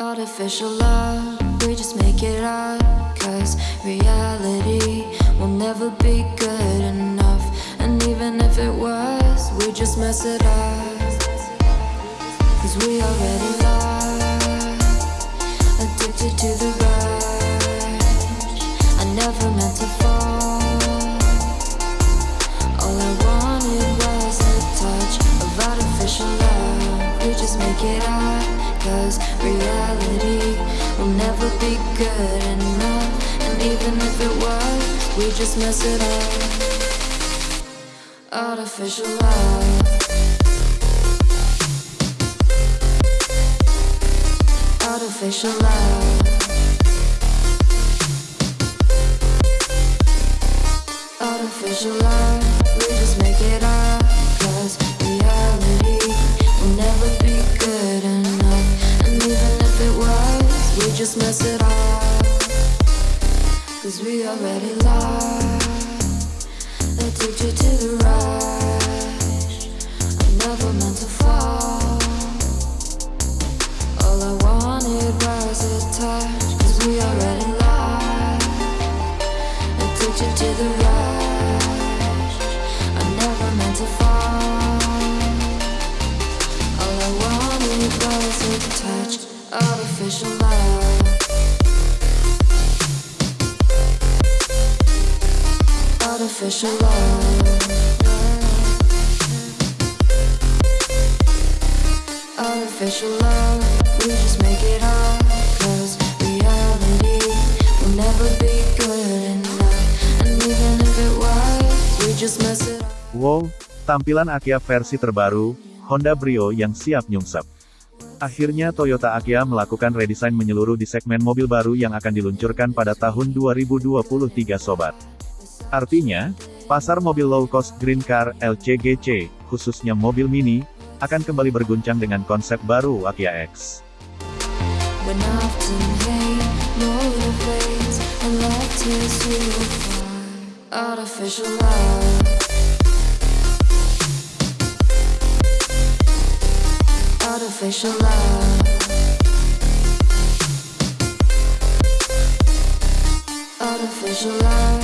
Artificial love, we just make it up. Cause reality will never be good enough. And even if it was, we just mess it up. Cause we already lost, never be good enough. And even if it was, we just mess it up. Artificial love. Artificial love. Artificial love. Cause we already lost. Wow, tampilan Akia versi terbaru, Honda Brio yang siap nyungsep. Akhirnya Toyota Akia melakukan redesign menyeluruh di segmen mobil baru yang akan diluncurkan pada tahun 2023 sobat. Artinya, pasar mobil low cost green car LCGC, khususnya mobil mini, akan kembali berguncang dengan konsep baru Akia X. Artificial love. Artificial love.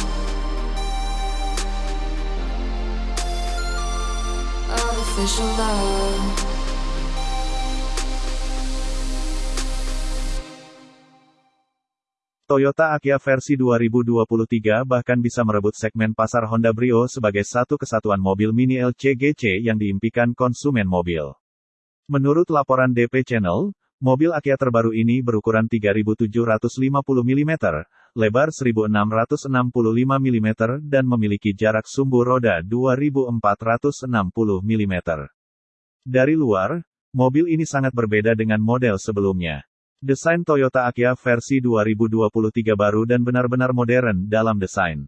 Toyota Akia versi 2023 bahkan bisa merebut segmen pasar Honda Brio sebagai satu kesatuan mobil mini LCGC yang diimpikan konsumen mobil. Menurut laporan DP Channel, mobil Akia terbaru ini berukuran 3750 mm, lebar 1665 mm, dan memiliki jarak sumbu roda 2460 mm. Dari luar, mobil ini sangat berbeda dengan model sebelumnya. Desain Toyota Akia versi 2023 baru dan benar-benar modern dalam desain.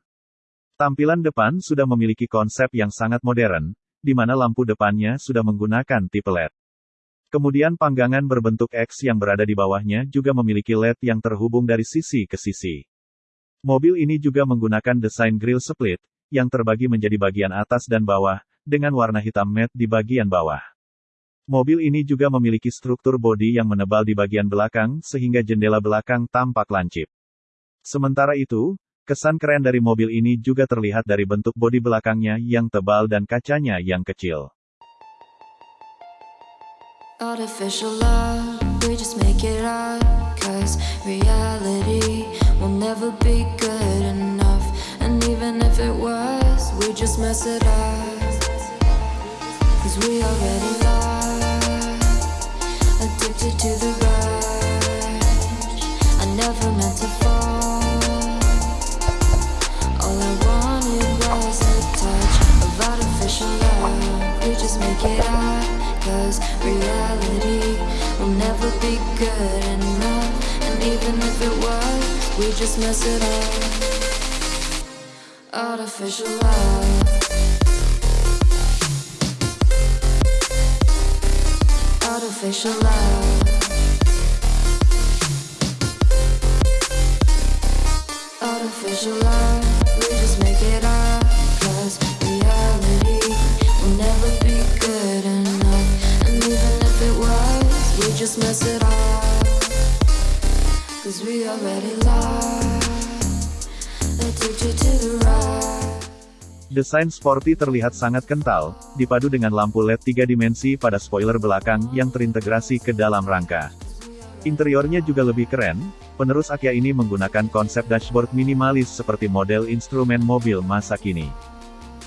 Tampilan depan sudah memiliki konsep yang sangat modern, di mana lampu depannya sudah menggunakan tipe LED. Kemudian panggangan berbentuk X yang berada di bawahnya juga memiliki LED yang terhubung dari sisi ke sisi. Mobil ini juga menggunakan desain grill split, yang terbagi menjadi bagian atas dan bawah, dengan warna hitam matte di bagian bawah. Mobil ini juga memiliki struktur bodi yang menebal di bagian belakang sehingga jendela belakang tampak lancip. Sementara itu, kesan keren dari mobil ini juga terlihat dari bentuk bodi belakangnya yang tebal dan kacanya yang kecil. Artificial love, we just make it up. Cause reality will never be mess. Cause we already lost, addicted to the rush. I never meant to fall. All I wanted was a touch of artificial love. We just make it up, cause reality will never be good enough. And even if it was, we just mess it up. Artificial love. Artificial love. Artificial love. We just make it up. Cause reality will never be good enough. And even if it was, we just mess it up. Cause we already lost. Addicted to the ride. Desain sporty terlihat sangat kental, dipadu dengan lampu LED tiga dimensi pada spoiler belakang yang terintegrasi ke dalam rangka. Interiornya juga lebih keren, penerus Akia ini menggunakan konsep dashboard minimalis seperti model instrumen mobil masa kini.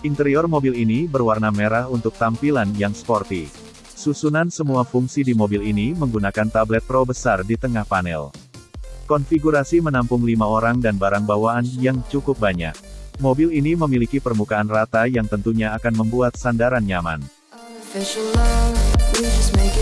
Interior mobil ini berwarna merah untuk tampilan yang sporty. Susunan semua fungsi di mobil ini menggunakan tablet pro besar di tengah panel. Konfigurasi menampung lima orang dan barang bawaan yang cukup banyak. Mobil ini memiliki permukaan rata yang tentunya akan membuat sandaran nyaman. Artificial love, we just make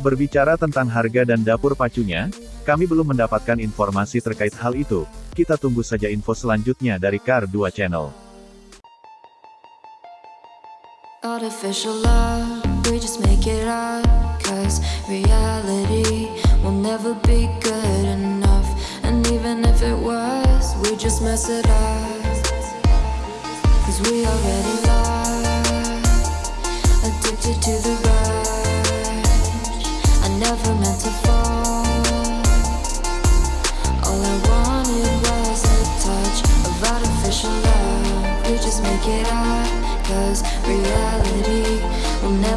Berbicara tentang harga dan dapur pacunya, kami belum mendapatkan informasi terkait hal itu. Kita tunggu saja info selanjutnya dari Car 2 Channel. Artificial love, we just make it up. Cause reality will never be good enough. And even if it was, we just mess it up. Cause we already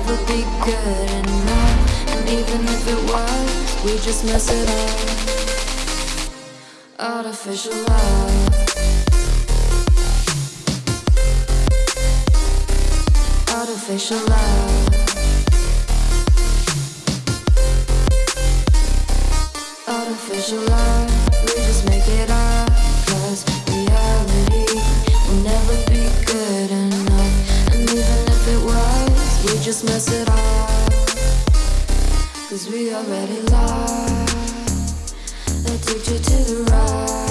never be good enough. And even if it was, we just mess it up. Artificial love. Artificial love. Artificial love, we just make it up. Just mess it up. Cause we already lost. Addicted to the ride.